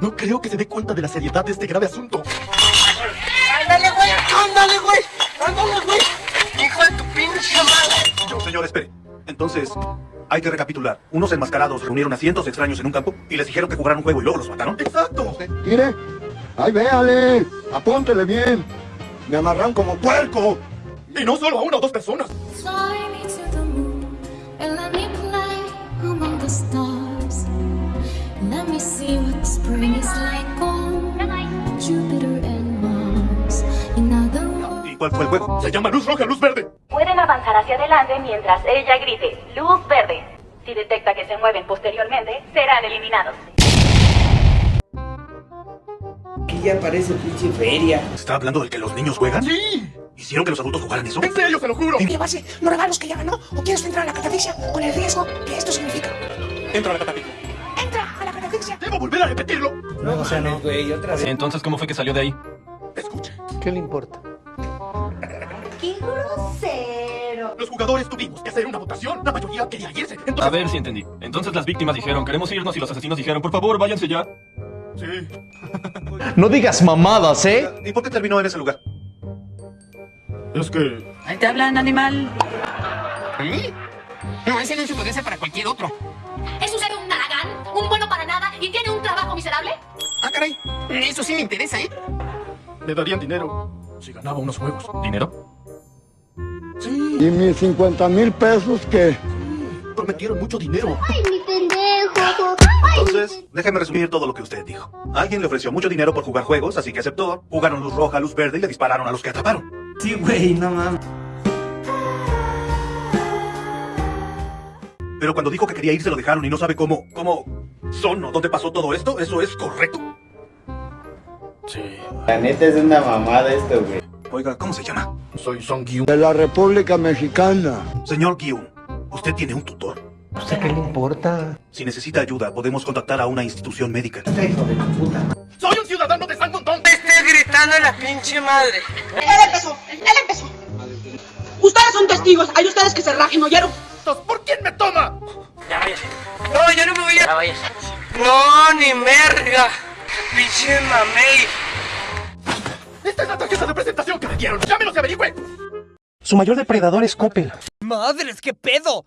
No creo que se dé cuenta de la seriedad de este grave asunto. ¡Ándale, güey! ¡Ándale, güey! ¡Ándale, güey! ¡Hijo de tu pinche madre! Señor, espere. Entonces, hay que recapitular. Unos enmascarados reunieron a cientos de extraños en un campo y les dijeron que jugaran un juego y luego los mataron. ¡Exacto! Mire, ahí véale, apúntele bien. Me amarran como puerco. Y no solo a una o dos personas. Cuál fue el juego? Se llama luz roja, luz verde. Pueden avanzar hacia adelante mientras ella grite luz verde. Si detecta que se mueven posteriormente, serán eliminados. Aquí ya parece pinche feria. ¿Está hablando del que los niños juegan? ¡Sí! ¿Hicieron que los adultos jugaran eso? ¿En serio, se lo juro? llevarse los regalos que ya ganó o quieres entrar a la catafixia con el riesgo que esto significa. Entra a la catapixia. Entra a la catafixia. ¿Debo volver a repetirlo? No, o sea, no, güey, otra vez. Entonces, ¿cómo fue que salió de ahí? Escuche. ¿Qué le importa? ¡Qué grosero! Los jugadores tuvimos que hacer una votación. La mayoría quería irse. Entonces... A ver si entendí. Entonces las víctimas dijeron, queremos irnos y los asesinos dijeron, por favor, váyanse ya. Sí. No digas mamadas, ¿eh? ¿Y por qué terminó en ese lugar? Es que... Ahí te hablan, animal. No, ese no puede ser para cualquier otro. ¿Es usted un naragán? ¿Un bueno para? ¿Y tiene un trabajo miserable? Ah, caray. Eso sí me interesa, ¿eh? Me darían dinero si ganaba unos juegos. ¿Dinero? Sí. ¿Y mis 50 mil pesos qué? Prometieron mucho dinero. ¡Ay, mi pendejo! Entonces, déjeme resumir todo lo que usted dijo. Alguien le ofreció mucho dinero por jugar juegos, así que aceptó. Jugaron luz roja, luz verde y le dispararon a los que atraparon. Sí, güey, no mames. Pero cuando dijo que quería irse lo dejaron y no sabe cómo, cómo son o dónde pasó todo esto, ¿eso es correcto? Sí. La neta es una mamada esto, güey. Oiga, ¿cómo se llama? Soy Song Gyu. De la República Mexicana. Señor Gyun, ¿usted tiene un tutor? ¿A usted qué le importa? Si necesita ayuda, podemos contactar a una institución médica. ¡Soy un ciudadano de San Montón! Te estoy gritando la pinche madre. Él empezó, él empezó. Ustedes son testigos, hay ustedes que se rajen, ¿oyeron? ¿Por quién me no ni merga. Pinche mamey. Esta es la tarjeta de presentación que me dieron. ¡Llámenos y averigüe! Su mayor depredador es Coppel. ¡Madres, qué pedo!